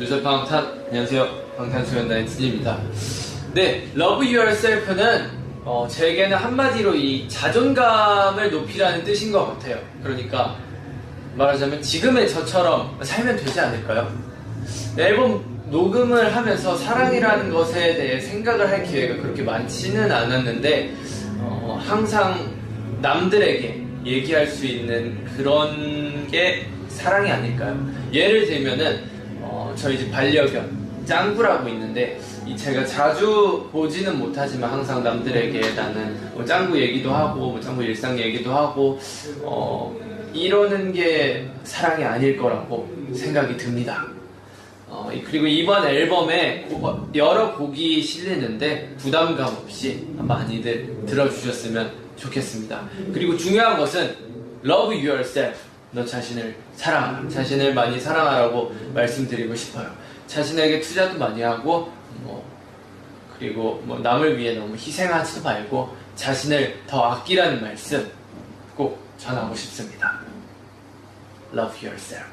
요새 방탄 안녕하세요 방탄소년단의 진입니다 네 Love Yourself는 어, 제게는 한마디로 이 자존감을 높이라는 뜻인 것 같아요 그러니까 말하자면 지금의 저처럼 살면 되지 않을까요? 네, 앨범 녹음을 하면서 사랑이라는 것에 대해 생각을 할 기회가 그렇게 많지는 않았는데 어, 항상 남들에게 얘기할 수 있는 그런 게 사랑이 아닐까요? 예를 들면은 어, 저희 집 반려견 짱구라고 있는데 이 제가 자주 보지는 못하지만 항상 남들에게 나는 뭐 짱구 얘기도 하고 뭐 짱구 일상 얘기도 하고 어, 이러는 게 사랑이 아닐 거라고 생각이 듭니다. 어, 이- 그리고 이번 앨범에 고- 여러 곡이 실리는데 부담감 없이 많이들 들어주셨으면 좋겠습니다. 그리고 중요한 것은 Love Yourself. 너 자신을 사랑하라. 자신을 많이 사랑하라고 말씀드리고 싶어요. 자신에게 투자도 많이 하고, 뭐, 그리고 뭐 남을 위해 너무 희생하지도 말고 자신을 더 아끼라는 말씀 꼭 전하고 싶습니다. Love yourself.